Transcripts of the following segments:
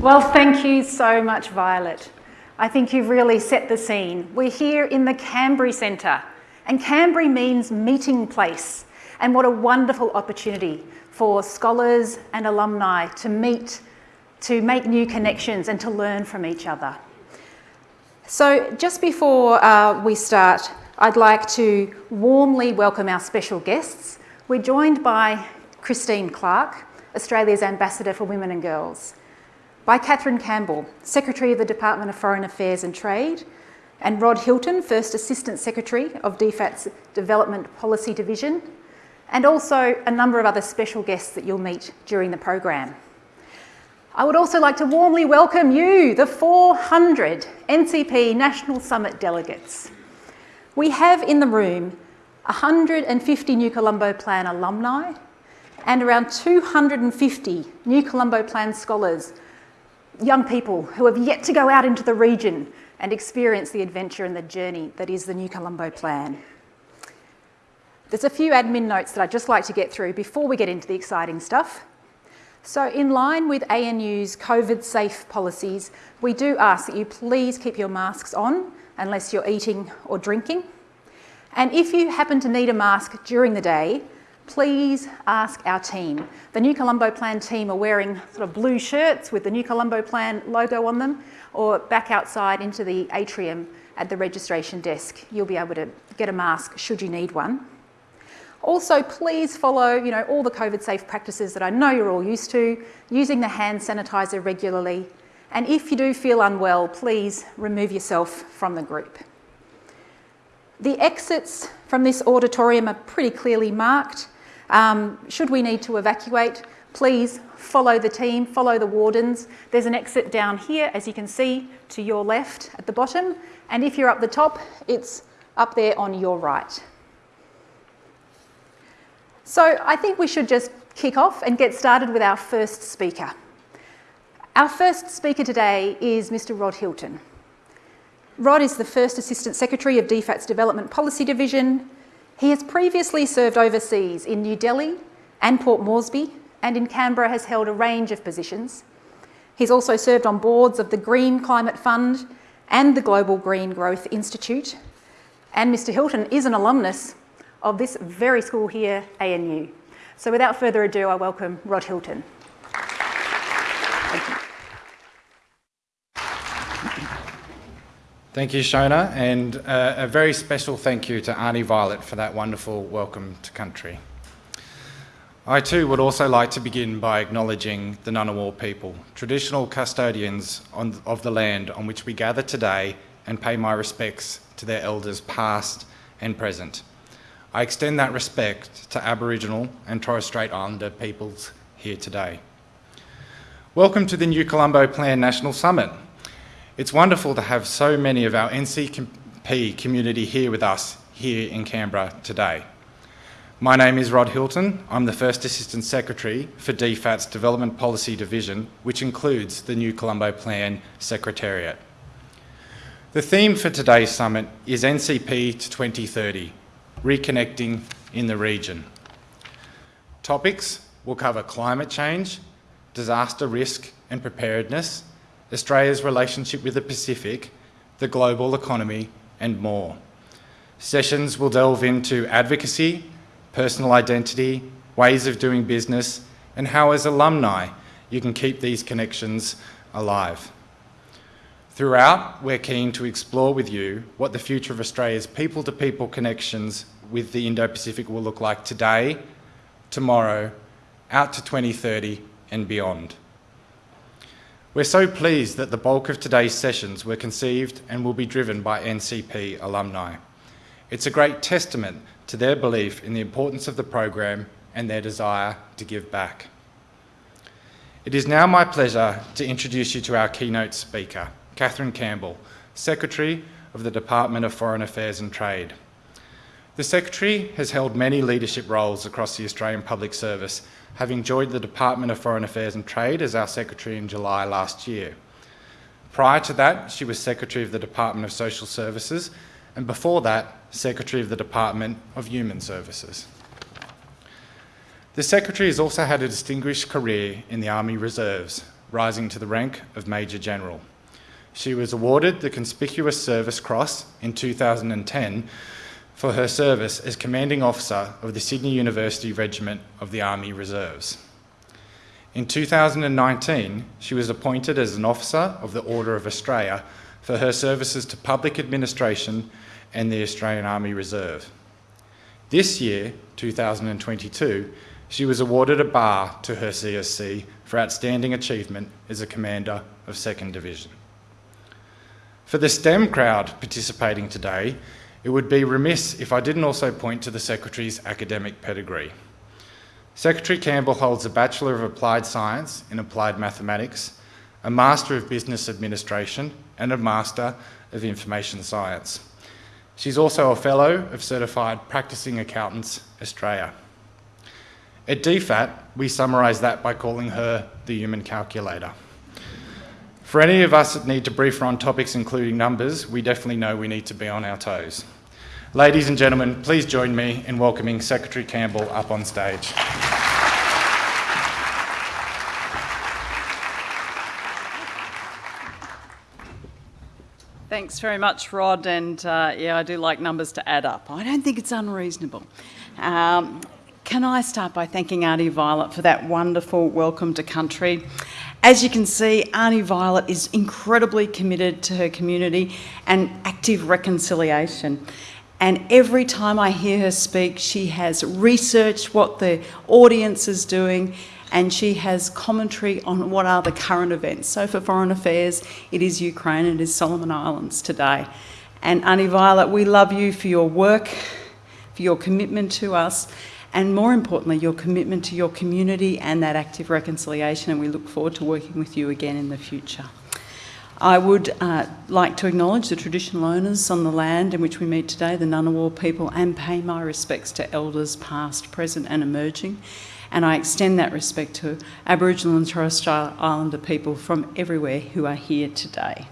Well, thank you so much, Violet. I think you've really set the scene. We're here in the Kambri Centre, and Kambri means meeting place. And what a wonderful opportunity for scholars and alumni to meet, to make new connections and to learn from each other. So just before uh, we start, I'd like to warmly welcome our special guests. We're joined by Christine Clark, Australia's Ambassador for Women and Girls, by Kathryn Campbell, Secretary of the Department of Foreign Affairs and Trade, and Rod Hilton, First Assistant Secretary of DFAT's Development Policy Division, and also a number of other special guests that you'll meet during the program. I would also like to warmly welcome you, the 400 NCP National Summit delegates. We have in the room 150 New Colombo Plan alumni and around 250 New Colombo Plan scholars, young people who have yet to go out into the region and experience the adventure and the journey that is the New Colombo Plan. There's a few admin notes that I'd just like to get through before we get into the exciting stuff. So in line with ANU's COVID safe policies, we do ask that you please keep your masks on unless you're eating or drinking. And if you happen to need a mask during the day, please ask our team. The New Colombo Plan team are wearing sort of blue shirts with the New Colombo Plan logo on them or back outside into the atrium at the registration desk. You'll be able to get a mask should you need one. Also, please follow you know, all the COVID safe practices that I know you're all used to, using the hand sanitizer regularly. And if you do feel unwell, please remove yourself from the group. The exits from this auditorium are pretty clearly marked. Um, should we need to evacuate, please follow the team, follow the wardens. There's an exit down here, as you can see, to your left at the bottom. And if you're up the top, it's up there on your right. So I think we should just kick off and get started with our first speaker. Our first speaker today is Mr Rod Hilton. Rod is the first Assistant Secretary of DFAT's Development Policy Division. He has previously served overseas in New Delhi and Port Moresby and in Canberra has held a range of positions. He's also served on boards of the Green Climate Fund and the Global Green Growth Institute. And Mr Hilton is an alumnus of this very school here, ANU. So without further ado, I welcome Rod Hilton. Thank you. Thank you, Shona, and uh, a very special thank you to Auntie Violet for that wonderful welcome to country. I too would also like to begin by acknowledging the Ngunnawal people, traditional custodians on, of the land on which we gather today and pay my respects to their elders past and present. I extend that respect to Aboriginal and Torres Strait Islander peoples here today. Welcome to the New Colombo Plan National Summit. It's wonderful to have so many of our NCP community here with us here in Canberra today. My name is Rod Hilton. I'm the First Assistant Secretary for DFAT's Development Policy Division, which includes the New Colombo Plan Secretariat. The theme for today's summit is NCP to 2030, reconnecting in the region. Topics will cover climate change, disaster risk and preparedness, Australia's relationship with the Pacific, the global economy and more. Sessions will delve into advocacy, personal identity, ways of doing business and how as alumni you can keep these connections alive. Throughout, we're keen to explore with you what the future of Australia's people-to-people -people connections with the Indo-Pacific will look like today, tomorrow, out to 2030 and beyond. We're so pleased that the bulk of today's sessions were conceived and will be driven by NCP alumni. It's a great testament to their belief in the importance of the program and their desire to give back. It is now my pleasure to introduce you to our keynote speaker, Kathryn Campbell, Secretary of the Department of Foreign Affairs and Trade. The Secretary has held many leadership roles across the Australian Public Service, having joined the Department of Foreign Affairs and Trade as our Secretary in July last year. Prior to that, she was Secretary of the Department of Social Services, and before that, Secretary of the Department of Human Services. The Secretary has also had a distinguished career in the Army Reserves, rising to the rank of Major General. She was awarded the Conspicuous Service Cross in 2010 for her service as Commanding Officer of the Sydney University Regiment of the Army Reserves. In 2019, she was appointed as an Officer of the Order of Australia for her services to public administration and the Australian Army Reserve. This year, 2022, she was awarded a bar to her CSC for outstanding achievement as a Commander of 2nd Division. For the STEM crowd participating today, it would be remiss if I didn't also point to the Secretary's academic pedigree. Secretary Campbell holds a Bachelor of Applied Science in Applied Mathematics, a Master of Business Administration and a Master of Information Science. She's also a Fellow of Certified Practicing Accountants Australia. At DFAT, we summarise that by calling her the human calculator. For any of us that need to brief her on topics including numbers, we definitely know we need to be on our toes. Ladies and gentlemen, please join me in welcoming Secretary Campbell up on stage. Thanks very much, Rod. And uh, yeah, I do like numbers to add up. I don't think it's unreasonable. Um, can I start by thanking Auntie Violet for that wonderful welcome to country? As you can see, Auntie Violet is incredibly committed to her community and active reconciliation. And every time I hear her speak, she has researched what the audience is doing and she has commentary on what are the current events. So for Foreign Affairs, it is Ukraine it is Solomon Islands today. And Auntie Violet, we love you for your work, for your commitment to us, and more importantly, your commitment to your community and that active reconciliation, and we look forward to working with you again in the future. I would uh, like to acknowledge the traditional owners on the land in which we meet today, the Ngunnawal people, and pay my respects to elders past, present and emerging. And I extend that respect to Aboriginal and Torres Strait Islander people from everywhere who are here today.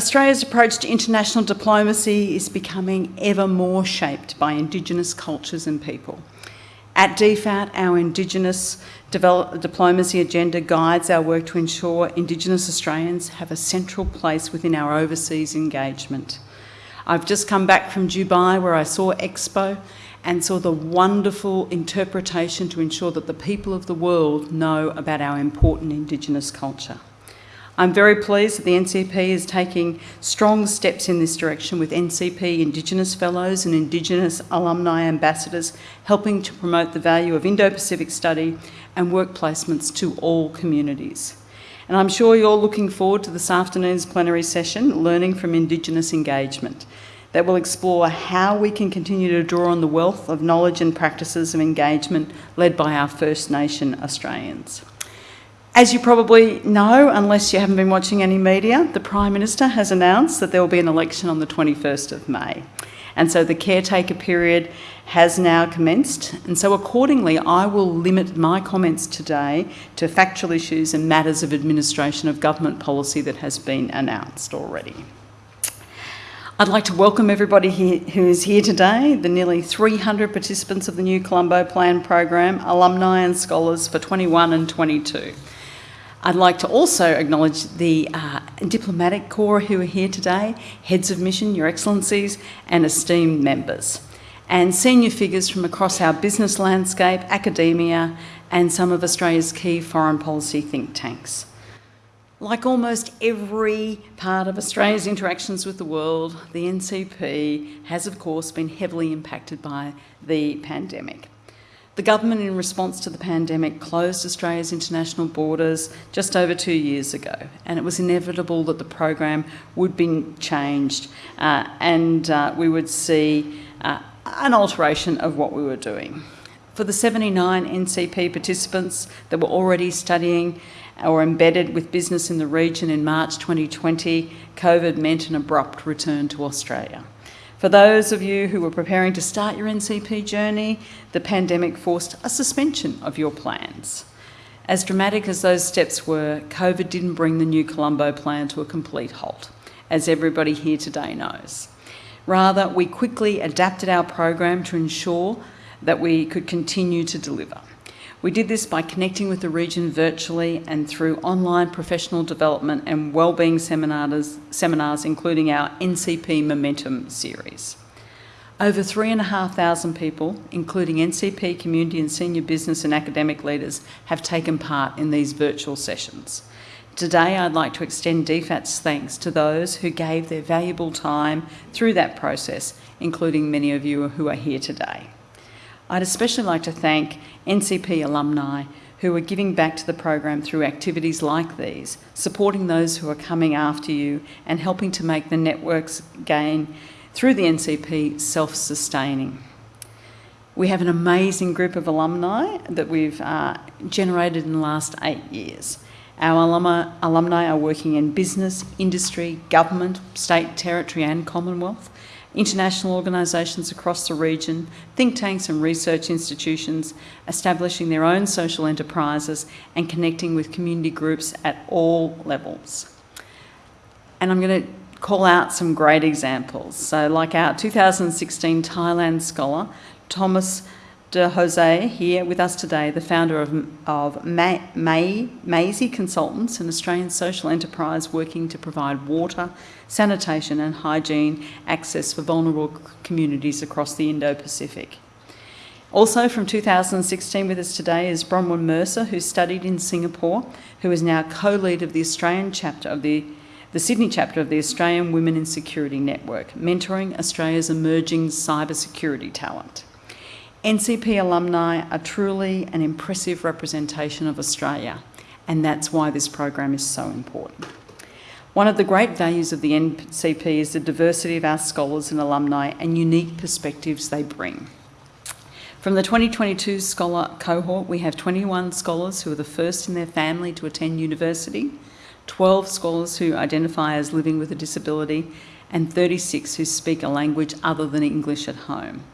Australia's approach to international diplomacy is becoming ever more shaped by Indigenous cultures and people. At DFAT, our Indigenous diplomacy agenda guides our work to ensure Indigenous Australians have a central place within our overseas engagement. I've just come back from Dubai where I saw Expo and saw the wonderful interpretation to ensure that the people of the world know about our important Indigenous culture. I'm very pleased that the NCP is taking strong steps in this direction with NCP Indigenous Fellows and Indigenous Alumni Ambassadors helping to promote the value of Indo-Pacific study and work placements to all communities. And I'm sure you're looking forward to this afternoon's plenary session, Learning from Indigenous Engagement that will explore how we can continue to draw on the wealth of knowledge and practices of engagement led by our First Nation Australians. As you probably know, unless you haven't been watching any media, the Prime Minister has announced that there will be an election on the 21st of May. And so the caretaker period has now commenced. And so accordingly, I will limit my comments today to factual issues and matters of administration of government policy that has been announced already. I'd like to welcome everybody who is here today, the nearly 300 participants of the new Colombo Plan program, alumni and scholars for 21 and 22. I'd like to also acknowledge the uh, diplomatic corps who are here today, heads of mission, your excellencies, and esteemed members, and senior figures from across our business landscape, academia, and some of Australia's key foreign policy think tanks. Like almost every part of Australia's interactions with the world, the NCP has, of course, been heavily impacted by the pandemic. The government, in response to the pandemic, closed Australia's international borders just over two years ago, and it was inevitable that the program would be changed uh, and uh, we would see uh, an alteration of what we were doing. For the 79 NCP participants that were already studying or embedded with business in the region in March 2020, COVID meant an abrupt return to Australia. For those of you who were preparing to start your NCP journey, the pandemic forced a suspension of your plans. As dramatic as those steps were, COVID didn't bring the new Colombo plan to a complete halt, as everybody here today knows. Rather, we quickly adapted our program to ensure that we could continue to deliver. We did this by connecting with the region virtually and through online professional development and wellbeing seminars, seminars including our NCP Momentum series. Over 3,500 people, including NCP community and senior business and academic leaders, have taken part in these virtual sessions. Today, I'd like to extend DFAT's thanks to those who gave their valuable time through that process, including many of you who are here today. I'd especially like to thank NCP alumni who are giving back to the program through activities like these, supporting those who are coming after you and helping to make the networks gain through the NCP self-sustaining. We have an amazing group of alumni that we've uh, generated in the last eight years. Our alumni, alumni are working in business, industry, government, state, territory and Commonwealth, international organisations across the region, think tanks and research institutions, establishing their own social enterprises and connecting with community groups at all levels. And I'm going to call out some great examples. So like our 2016 Thailand scholar, Thomas de Jose, here with us today, the founder of, of May, May, Maisie Consultants, an Australian social enterprise working to provide water, sanitation and hygiene access for vulnerable communities across the Indo-Pacific. Also from 2016 with us today is Bronwyn Mercer, who studied in Singapore, who is now co-lead of the Australian chapter of the the Sydney chapter of the Australian Women in Security Network, mentoring Australia's emerging cybersecurity talent. NCP alumni are truly an impressive representation of Australia, and that's why this program is so important. One of the great values of the NCP is the diversity of our scholars and alumni and unique perspectives they bring. From the 2022 scholar cohort, we have 21 scholars who are the first in their family to attend university, 12 scholars who identify as living with a disability, and 36 who speak a language other than English at home.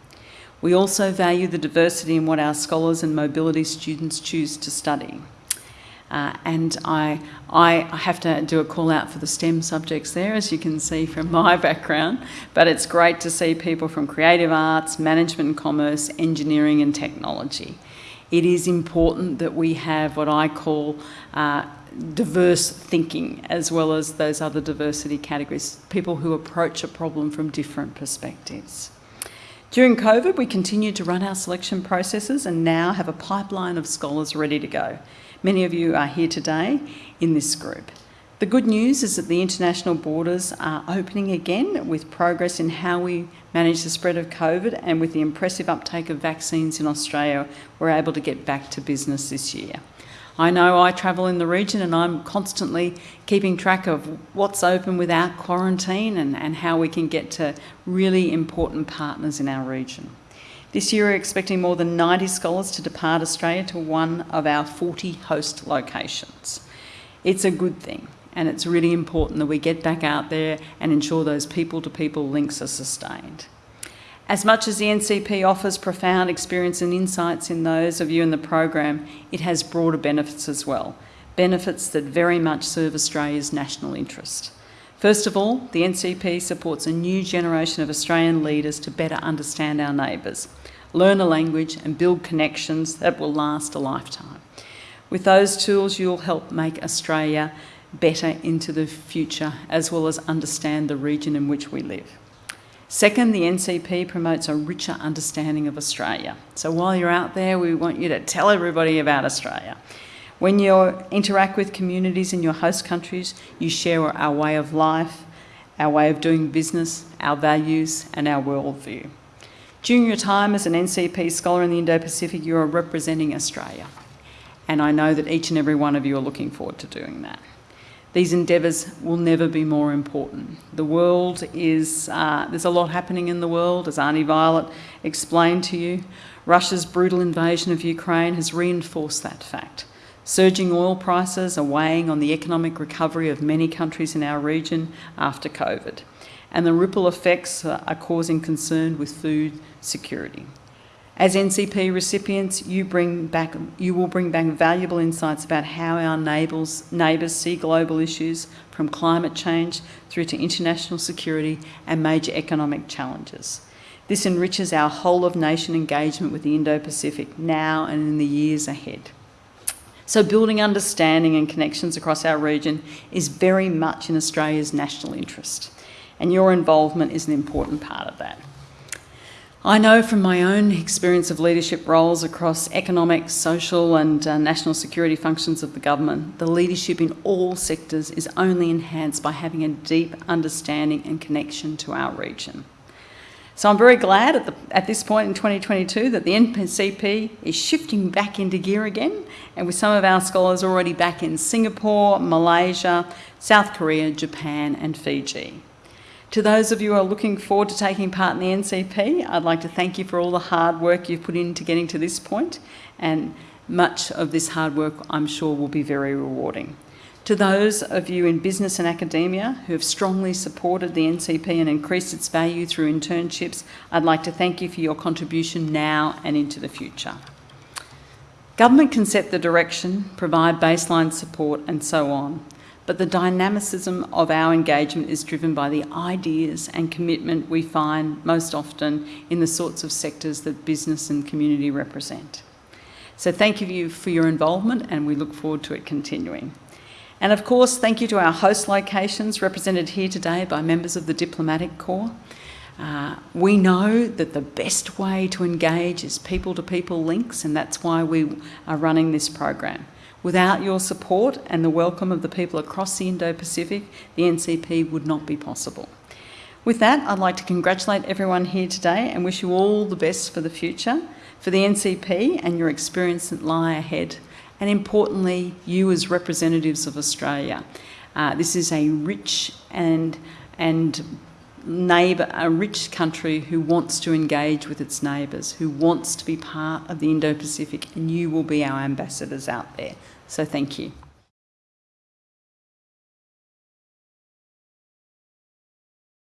We also value the diversity in what our scholars and mobility students choose to study. Uh, and I, I have to do a call out for the STEM subjects there, as you can see from my background, but it's great to see people from creative arts, management and commerce, engineering and technology. It is important that we have what I call uh, diverse thinking as well as those other diversity categories, people who approach a problem from different perspectives. During COVID, we continued to run our selection processes and now have a pipeline of scholars ready to go. Many of you are here today in this group. The good news is that the international borders are opening again with progress in how we manage the spread of COVID and with the impressive uptake of vaccines in Australia, we're able to get back to business this year. I know I travel in the region and I'm constantly keeping track of what's open without quarantine and, and how we can get to really important partners in our region. This year we're expecting more than 90 scholars to depart Australia to one of our 40 host locations. It's a good thing and it's really important that we get back out there and ensure those people-to-people -people links are sustained. As much as the NCP offers profound experience and insights in those of you in the program, it has broader benefits as well, benefits that very much serve Australia's national interest. First of all, the NCP supports a new generation of Australian leaders to better understand our neighbours, learn a language and build connections that will last a lifetime. With those tools, you'll help make Australia better into the future, as well as understand the region in which we live. Second, the NCP promotes a richer understanding of Australia. So while you're out there, we want you to tell everybody about Australia. When you interact with communities in your host countries, you share our way of life, our way of doing business, our values and our worldview. During your time as an NCP scholar in the Indo-Pacific, you are representing Australia. And I know that each and every one of you are looking forward to doing that. These endeavours will never be more important. The world is, uh, there's a lot happening in the world, as Auntie Violet explained to you. Russia's brutal invasion of Ukraine has reinforced that fact. Surging oil prices are weighing on the economic recovery of many countries in our region after COVID, and the ripple effects are causing concern with food security. As NCP recipients, you, bring back, you will bring back valuable insights about how our neighbours, neighbours see global issues from climate change through to international security and major economic challenges. This enriches our whole of nation engagement with the Indo Pacific now and in the years ahead. So, building understanding and connections across our region is very much in Australia's national interest, and your involvement is an important part of that. I know from my own experience of leadership roles across economic, social, and uh, national security functions of the government, the leadership in all sectors is only enhanced by having a deep understanding and connection to our region. So I'm very glad at, the, at, this point in 2022 that the NCP is shifting back into gear again, and with some of our scholars already back in Singapore, Malaysia, South Korea, Japan, and Fiji. To those of you who are looking forward to taking part in the NCP, I'd like to thank you for all the hard work you've put into getting to this point, and much of this hard work I'm sure will be very rewarding. To those of you in business and academia who have strongly supported the NCP and increased its value through internships, I'd like to thank you for your contribution now and into the future. Government can set the direction, provide baseline support, and so on, but the dynamicism of our engagement is driven by the ideas and commitment we find most often in the sorts of sectors that business and community represent. So thank you for your involvement and we look forward to it continuing. And of course, thank you to our host locations represented here today by members of the Diplomatic Corps. Uh, we know that the best way to engage is people to people links, and that's why we are running this program. Without your support and the welcome of the people across the Indo Pacific, the NCP would not be possible. With that, I'd like to congratulate everyone here today and wish you all the best for the future, for the NCP and your experience that lie ahead and importantly, you as representatives of Australia. Uh, this is a rich and, and neighbour, a rich country who wants to engage with its neighbours, who wants to be part of the Indo-Pacific, and you will be our ambassadors out there. So thank you.